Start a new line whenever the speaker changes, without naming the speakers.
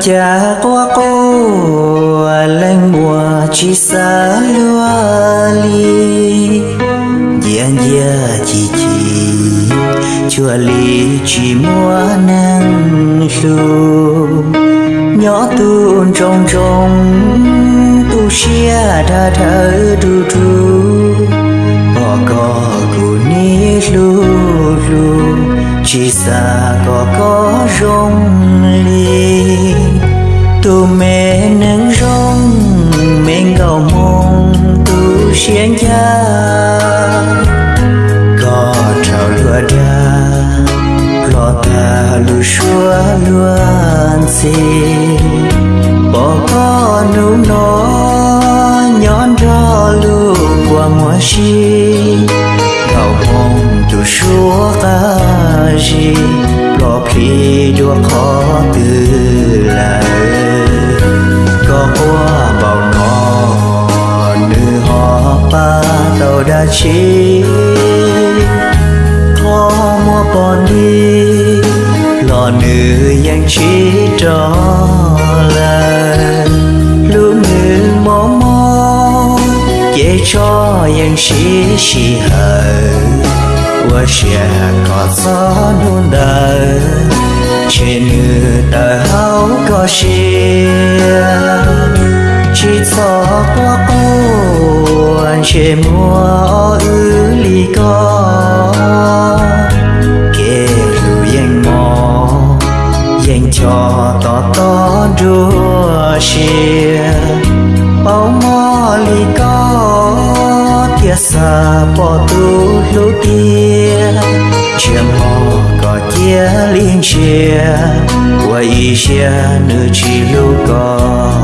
cha qua cô lên mùa chỉ xa lúa li gian gia chỉ chỉ chùa li chỉ mua nắng lu nhỏ tuôn trong trong tu xia đã thở du du bỏ cỏ của ni lu lu chỉ xa có có rong li tu mẹ nâng rong mẹ cầu mong tu xiên cha. Có trào lúa đa, lo ta lu xua luôn gì bỏ có nụ nó nhón cho lu qua mùa chi chúa ta gì lo khi đua khó từ lại có qua bao nó nữ họ ba tàu đã chi. Khó mua bọn đi, lo nữ yang chi cho là lúc nữ mò mò, dễ cho yang chi chỉ hờ và sẽ có gió nôn đời trên đời háo có xìa chỉ cho qua cô anh mua ư lý có kể lưu yên mò yên cho to to đua xìa. Bao mò lý có tia xa bỏ tu lũ tia có liên chia qua ý chia nữ chỉ lu có